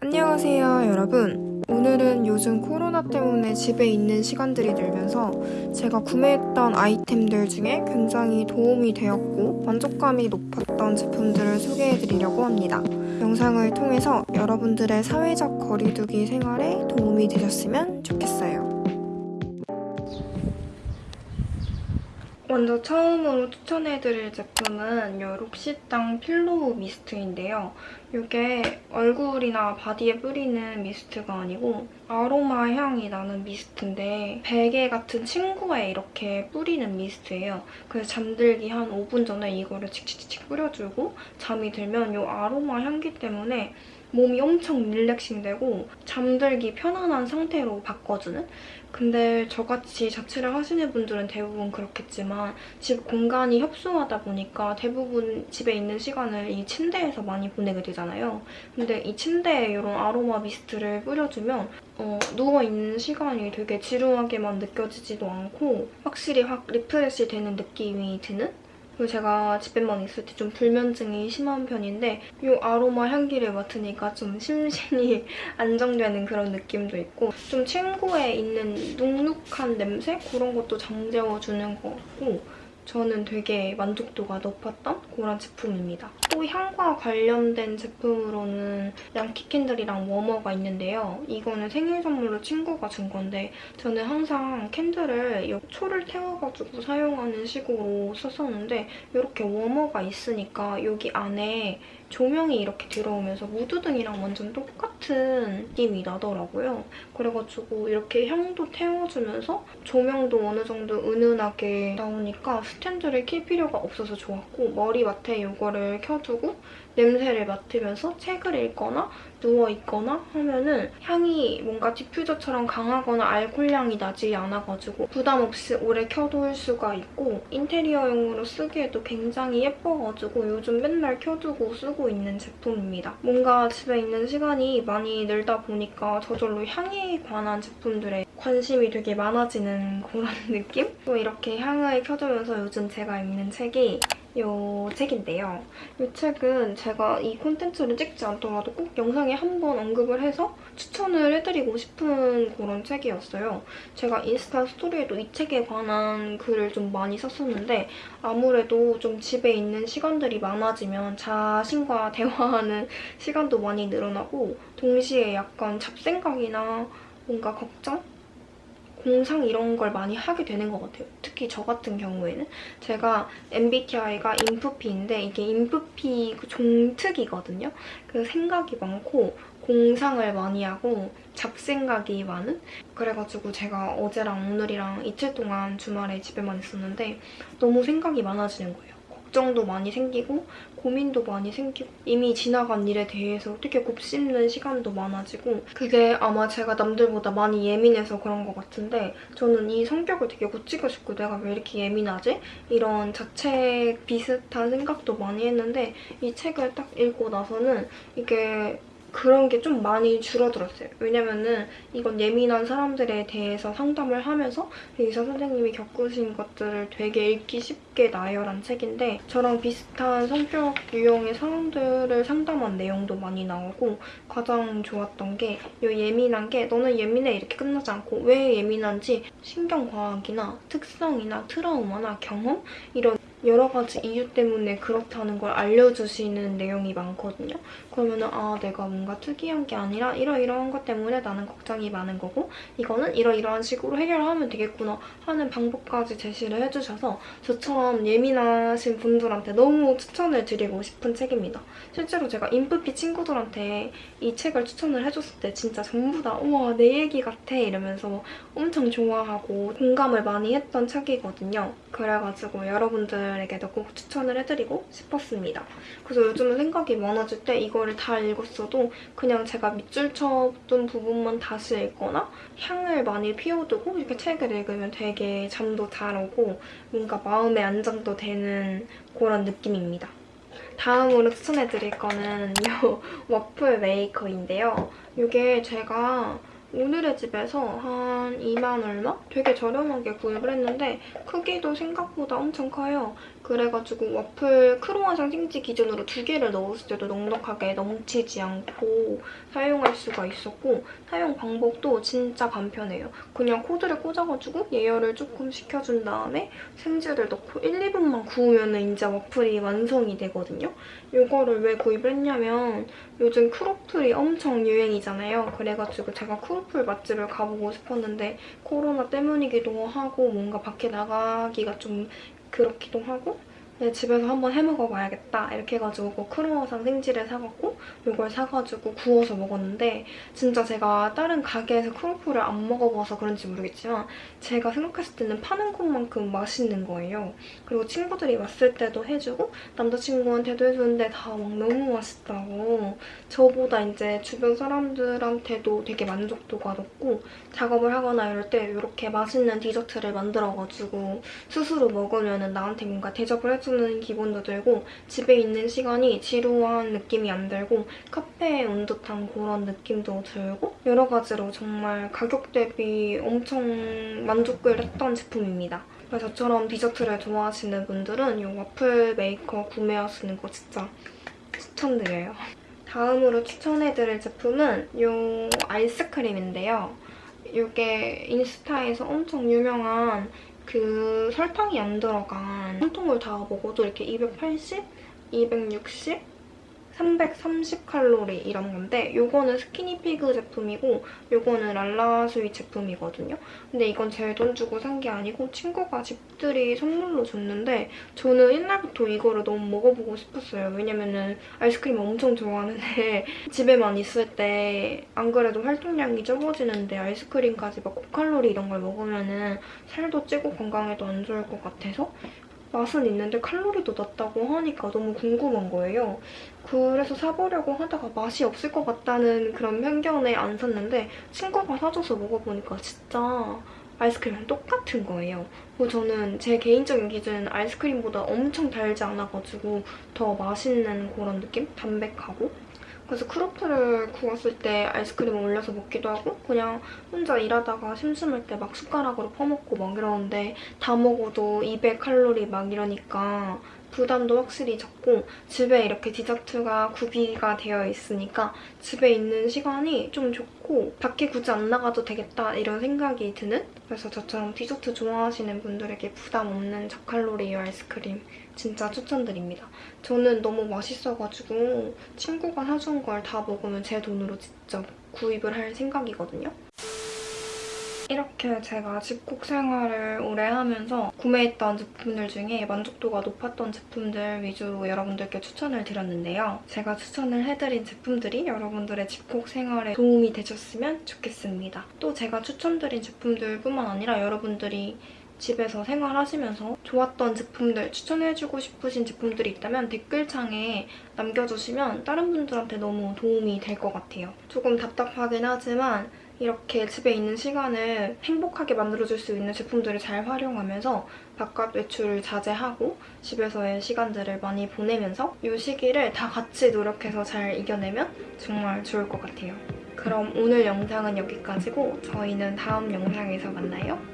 안녕하세요 여러분 오늘은 요즘 코로나 때문에 집에 있는 시간들이 늘면서 제가 구매했던 아이템들 중에 굉장히 도움이 되었고 만족감이 높았던 제품들을 소개해드리려고 합니다. 영상을 통해서 여러분들의 사회적 거리두기 생활에 도움이 되셨으면 좋겠어요. 먼저 처음으로 추천해드릴 제품은 이 록시땅 필로우 미스트인데요. 이게 얼굴이나 바디에 뿌리는 미스트가 아니고 아로마 향이 나는 미스트인데 베개 같은 침구에 이렇게 뿌리는 미스트예요. 그래서 잠들기 한 5분 전에 이거를 칙칙칙 뿌려주고 잠이 들면 이 아로마 향기 때문에 몸이 엄청 릴렉싱되고 잠들기 편안한 상태로 바꿔주는? 근데 저같이 자취를 하시는 분들은 대부분 그렇겠지만 집 공간이 협소하다 보니까 대부분 집에 있는 시간을 이 침대에서 많이 보내게 되잖아요. 근데 이 침대에 이런 아로마 mist를 뿌려주면 어, 누워있는 시간이 되게 지루하게만 느껴지지도 않고 확실히 확 refresh 되는 느낌이 드는 그리고 제가 집에만 있을 때 좀 불면증이 심한 편인데 이 아로마 향기를 맡으니까 좀 심신이 안정되는 그런 느낌도 있고 좀 침구에 있는 눅눅한 냄새? 그런 것도 잠재워주는 것 같고 저는 되게 만족도가 높았던 그런 제품입니다. 또 향과 관련된 제품으로는 Yankee Candle이랑 warmer가 있는데요. 이거는 생일 선물로 친구가 준 건데 저는 항상 candle을 초를 태워가지고 사용하는 식으로 썼었는데 이렇게 워머가 있으니까 여기 안에 조명이 이렇게 들어오면서 무드등이랑 완전 똑같은 느낌이 나더라고요. 그래가지고 이렇게 향도 태워주면서 조명도 어느 정도 은은하게 나오니까 스탠드를 킬 필요가 없어서 좋았고 머리맡에 이거를 켜두고 냄새를 맡으면서 책을 읽거나 누워있거나 하면은 향이 뭔가 diffuser처럼 강하거나 알코올향이 나지 않아가지고 부담 없이 오래 켜둘 수가 있고 인테리어용으로 쓰기에도 굉장히 예뻐가지고 요즘 맨날 켜두고 쓰고 있는 제품입니다. 뭔가 집에 있는 시간이 많이 늘다 보니까 저절로 향에 관한 제품들에 관심이 되게 많아지는 그런 느낌? 또 이렇게 향을 켜두면서 요즘 제가 읽는 책이 이 책인데요. 이 책은 제가 이 콘텐츠를 찍지 않더라도 꼭 영상에 한 번 언급을 해서 추천을 해드리고 싶은 그런 책이었어요. 제가 인스타 스토리에도 이 책에 관한 글을 좀 많이 썼었는데 아무래도 좀 집에 있는 시간들이 많아지면 자신과 대화하는 시간도 많이 늘어나고 동시에 약간 잡생각이나 뭔가 걱정? 공상 이런 걸 많이 하게 되는 것 같아요. 특히 저 같은 경우에는 제가 MBTI가 인프피인데 이게 인프피 그 종특이거든요. 그 생각이 많고 공상을 많이 하고 잡생각이 많은? 그래가지고 제가 어제랑 오늘이랑 이틀 동안 주말에 집에만 있었는데 너무 생각이 많아지는 거예요. 걱정도 많이 생기고 고민도 많이 생기고 이미 지나간 일에 대해서 어떻게 곱씹는 시간도 많아지고 그게 아마 제가 남들보다 많이 예민해서 그런 것 같은데 저는 이 성격을 되게 고치고 싶고 내가 왜 이렇게 예민하지? 이런 자책 비슷한 생각도 많이 했는데 이 책을 딱 읽고 나서는 이게 그런 게 좀 많이 줄어들었어요. 왜냐면은 이건 예민한 사람들에 대해서 상담을 하면서 의사 선생님이 겪으신 것들을 되게 읽기 쉽게 나열한 책인데 저랑 비슷한 성격 유형의 사람들을 상담한 내용도 많이 나오고 가장 좋았던 게 이 예민한 게 너는 예민해 이렇게 끝나지 않고 왜 예민한지 신경과학이나 특성이나 트라우마나 경험 이런 여러 가지 이유 때문에 그렇다는 걸 알려주시는 내용이 많거든요. 그러면 은 아 내가 뭔가 특이한 게 아니라 이러이러한 것 때문에 나는 걱정이 많은 거고 이거는 이러이러한 식으로 해결하면 되겠구나 하는 방법까지 제시를 해주셔서 저처럼 예민하신 분들한테 너무 추천을 드리고 싶은 책입니다. 실제로 제가 인프피 친구들한테 이 책을 추천을 해줬을 때 진짜 전부 다 우와 내 얘기 같아 이러면서 엄청 좋아하고 공감을 많이 했던 책이거든요. 그래가지고 여러분들에게도 꼭 추천을 해드리고 싶었습니다. 그래서 요즘은 생각이 많아질 때 이거를 다 읽었어도 그냥 제가 밑줄 쳐둔 부분만 다시 읽거나 향을 많이 피워두고 이렇게 책을 읽으면 되게 잠도 잘 오고 뭔가 마음의 안정도 되는 그런 느낌입니다. 다음으로 추천해드릴 거는 이 와플 메이커인데요. 이게 제가 오늘의 집에서 한 2만 얼마? 되게 저렴하게 구입을 했는데 크기도 생각보다 엄청 커요. 그래가지고 와플 크로와상 생지 기준으로 두 개를 넣었을 때도 넉넉하게 넘치지 않고 사용할 수가 있었고 사용 방법도 진짜 간편해요. 그냥 코드를 꽂아가지고 예열을 조금 시켜준 다음에 생지를 넣고 1, 2분만 구우면 이제 와플이 완성이 되거든요. 이거를 왜 구입을 했냐면 요즘 크로플이 엄청 유행이잖아요. 그래가지고 제가 크로플 맛집을 가보고 싶었는데 코로나 때문이기도 하고 뭔가 밖에 나가기가 좀 그렇기도 하고 네, 집에서 한번 해먹어 봐야겠다 이렇게 해가지고 크로와상 생지를 사갖고 이걸 사가지고 구워서 먹었는데 진짜 제가 다른 가게에서 크로플을 안 먹어봐서 그런지 모르겠지만 제가 생각했을 때는 파는 것만큼 맛있는 거예요. 그리고 친구들이 왔을 때도 해주고 남자친구한테도 해주는데 다 막 너무 맛있다고 저보다 이제 주변 사람들한테도 되게 만족도가 높고 작업을 하거나 이럴 때 이렇게 맛있는 디저트를 만들어가지고 스스로 먹으면 나한테 뭔가 대접을 해주 는 기분도 들고 집에 있는 시간이 지루한 느낌이 안 들고 카페에 온 듯한 그런 느낌도 들고 여러 가지로 정말 가격 대비 엄청 만족을 했던 제품입니다. 그래서 저처럼 디저트를 좋아하시는 분들은 이 와플 메이커 구매하시는 거 진짜 추천드려요. 다음으로 추천해드릴 제품은 이 아이스크림인데요. 이게 인스타에서 엄청 유명한 그 설탕이 안 들어간 한 통을 다 먹어도 이렇게 280, 260, 330칼로리 이런 건데 이거는 스키니피그 제품이고 이거는 랄라스윗 제품이거든요. 근데 이건 제 돈 주고 산 게 아니고 친구가 집들이 선물로 줬는데 저는 옛날부터 이거를 너무 먹어보고 싶었어요. 왜냐면은 아이스크림 엄청 좋아하는데 집에만 있을 때 안 그래도 활동량이 적어지는데 아이스크림까지 막 고칼로리 이런 걸 먹으면은 살도 찌고 건강에도 안 좋을 것 같아서 맛은 있는데 칼로리도 낮다고 하니까 너무 궁금한 거예요. 그래서 사보려고 하다가 맛이 없을 것 같다는 그런 편견에 안 샀는데 친구가 사줘서 먹어보니까 진짜 아이스크림이랑 똑같은 거예요. 그리고 저는 제 개인적인 기준은 아이스크림보다 엄청 달지 않아가지고 더 맛있는 그런 느낌? 담백하고 그래서 크로플을 구웠을 때 아이스크림 올려서 먹기도 하고 그냥 혼자 일하다가 심심할 때 막 숟가락으로 퍼먹고 막 이러는데 다 먹어도 200 칼로리 막 이러니까 부담도 확실히 적고 집에 이렇게 디저트가 구비가 되어 있으니까 집에 있는 시간이 좀 좋고 밖에 굳이 안 나가도 되겠다 이런 생각이 드는 그래서 저처럼 디저트 좋아하시는 분들에게 부담 없는 저칼로리 아이스크림 진짜 추천드립니다. 저는 너무 맛있어가지고 친구가 사준 걸 다 먹으면 제 돈으로 직접 구입을 할 생각이거든요. 이렇게 제가 집콕 생활을 오래 하면서 구매했던 제품들 중에 만족도가 높았던 제품들 위주로 여러분들께 추천을 드렸는데요. 제가 추천을 해드린 제품들이 여러분들의 집콕 생활에 도움이 되셨으면 좋겠습니다. 또 제가 추천드린 제품들뿐만 아니라 여러분들이 집에서 생활하시면서 좋았던 제품들, 추천해주고 싶으신 제품들이 있다면 댓글창에 남겨주시면 다른 분들한테 너무 도움이 될 것 같아요. 조금 답답하긴 하지만 이렇게 집에 있는 시간을 행복하게 만들어줄 수 있는 제품들을 잘 활용하면서 바깥 외출을 자제하고 집에서의 시간들을 많이 보내면서 이 시기를 다 같이 노력해서 잘 이겨내면 정말 좋을 것 같아요. 그럼 오늘 영상은 여기까지고 저희는 다음 영상에서 만나요.